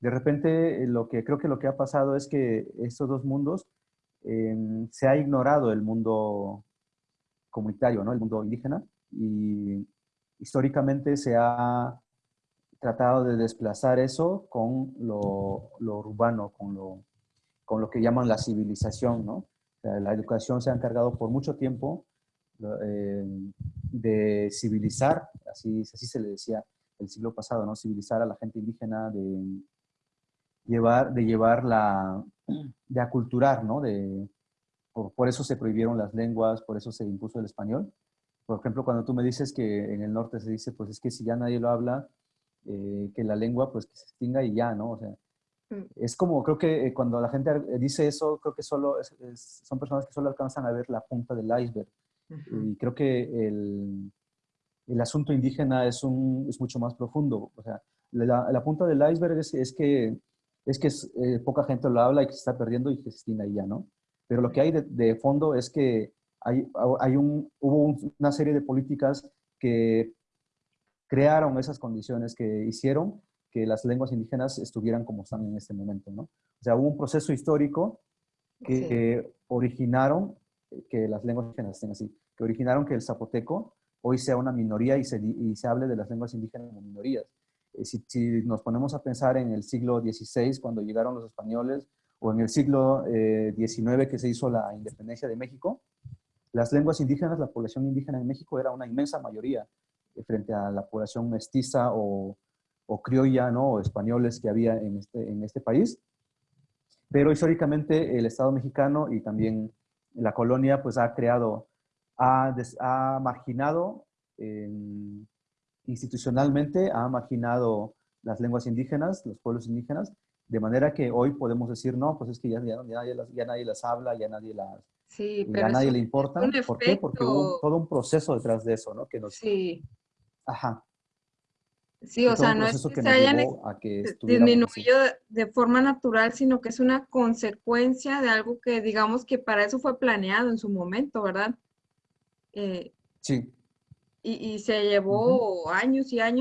de repente lo que creo que lo que ha pasado es que estos dos mundos em, se ha ignorado el mundo comunitario, ¿no? El mundo indígena y históricamente se ha tratado de desplazar eso con lo, urbano, con lo, con lo que llaman la civilización, ¿no? la educación se ha encargado por mucho tiempo eh, de civilizar, así, así se le decía el siglo pasado, ¿no? Civilizar a la gente indígena, de llevar, de llevar la, de aculturar, ¿no? De, por, por, eso se prohibieron las lenguas, por eso se impuso el español. Por ejemplo, cuando tú me dices que en el norte se dice, pues es que si ya nadie lo habla, eh, que la lengua pues que se extinga y ya, ¿no? O sea, mm. es como, creo que eh, cuando la gente dice eso, creo que solo son personas que solo alcanzan a ver la punta del iceberg. Y creo que el, el asunto indígena es, un, es mucho más profundo. O sea, la, la punta del iceberg es, es que, es que eh, poca gente lo habla y que se está perdiendo y que se extinga y ya, ¿no? Pero lo que hay de, de fondo es que hay, hay un, hubo una serie de políticas que crearon esas condiciones que hicieron que las lenguas indígenas estuvieran como están en este momento, ¿no? O sea, hubo un proceso histórico que, originaron que las lenguas indígenas estén así, que originaron que el zapoteco hoy sea una minoría y se, y se hable de las lenguas indígenas como minorías. Eh, si, si, nos ponemos a pensar en el siglo XVI, cuando llegaron los españoles, o en el siglo XIX eh, que se hizo la independencia de México, las lenguas indígenas, la población indígena en México era una inmensa mayoría frente a la población mestiza o, o criolla, ¿no? O españoles que había en este, en este país. Pero históricamente el Estado mexicano y también la colonia pues ha creado, ha, ha marginado institucionalmente, ha marginado las lenguas indígenas, los pueblos indígenas, de manera que hoy podemos decir, no, pues es que ya, ya, ya, nadie las habla, ya nadie las... Sí, pero a nadie le importa. ¿Por qué? Porque hubo todo un proceso detrás de eso, ¿no? Que nos, sí. Ajá. Sí, o sea, no es que, se hayan disminuido de forma natural, sino que es una consecuencia de algo que digamos que para eso fue planeado en su momento, ¿verdad? Eh, sí. Y, se llevó años y años